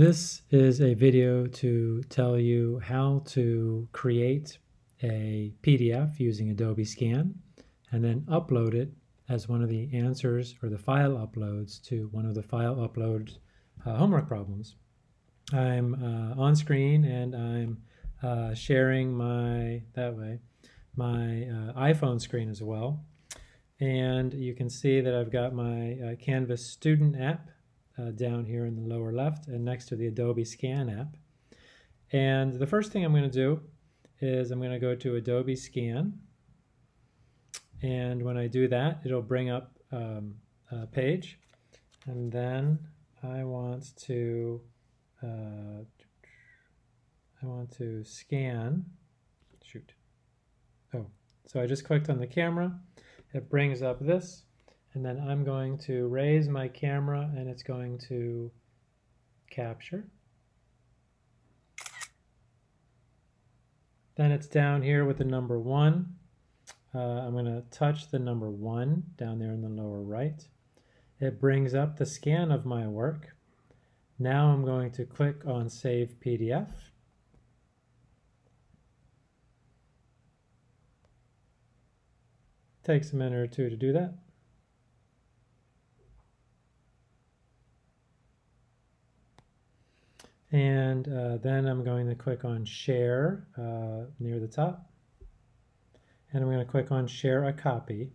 This is a video to tell you how to create a PDF using Adobe Scan and then upload it as one of the answers or the file uploads to one of the file upload uh, homework problems. I'm uh, on screen and I'm uh, sharing my, that way, my uh, iPhone screen as well. And you can see that I've got my uh, Canvas student app uh, down here in the lower left and next to the Adobe Scan app. And the first thing I'm going to do is I'm going to go to Adobe Scan. And when I do that, it'll bring up um, a page. And then I want to uh, I want to scan. Shoot. Oh, so I just clicked on the camera. It brings up this and then I'm going to raise my camera and it's going to capture. Then it's down here with the number one. Uh, I'm going to touch the number one down there in the lower right. It brings up the scan of my work. Now I'm going to click on Save PDF. Takes a minute or two to do that. And uh, then I'm going to click on share uh, near the top. And I'm going to click on share a copy.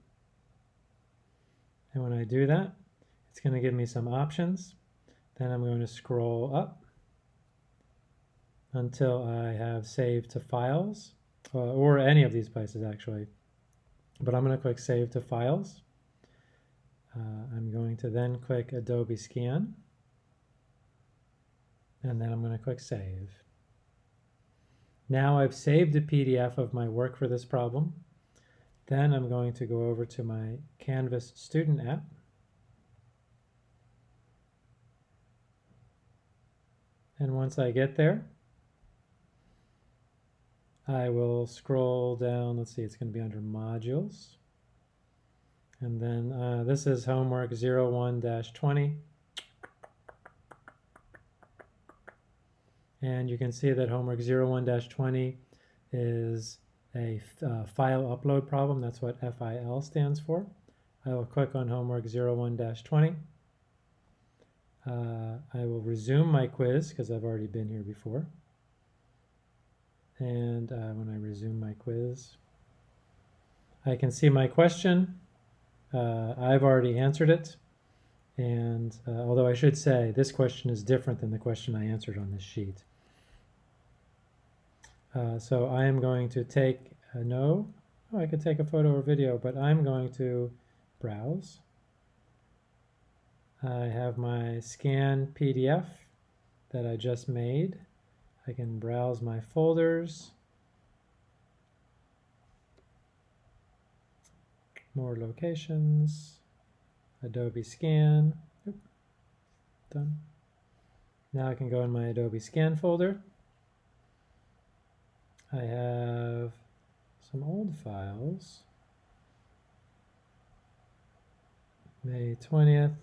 And when I do that, it's going to give me some options. Then I'm going to scroll up until I have saved to files, uh, or any of these places actually. But I'm going to click save to files. Uh, I'm going to then click Adobe Scan and then I'm going to click Save. Now I've saved a PDF of my work for this problem. Then I'm going to go over to my Canvas student app. And once I get there, I will scroll down. Let's see, it's going to be under Modules. And then uh, this is homework 01-20. And you can see that homework 01-20 is a uh, file upload problem. That's what FIL stands for. I will click on homework 01-20. Uh, I will resume my quiz because I've already been here before. And uh, when I resume my quiz, I can see my question. Uh, I've already answered it. And uh, although I should say this question is different than the question I answered on this sheet. Uh, so I am going to take a no. Oh, I could take a photo or video, but I'm going to browse. I have my scan PDF that I just made. I can browse my folders. More locations. Adobe Scan. Oop, done. Now I can go in my Adobe Scan folder. I have some old files. May 20th.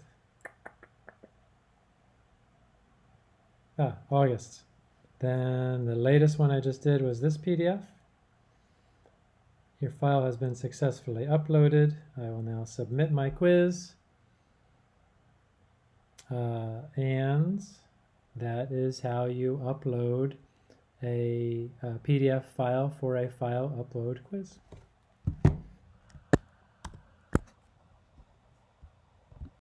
Ah, August. Then the latest one I just did was this PDF. Your file has been successfully uploaded. I will now submit my quiz. Uh, and that is how you upload a, uh, a PDF file for a file upload quiz.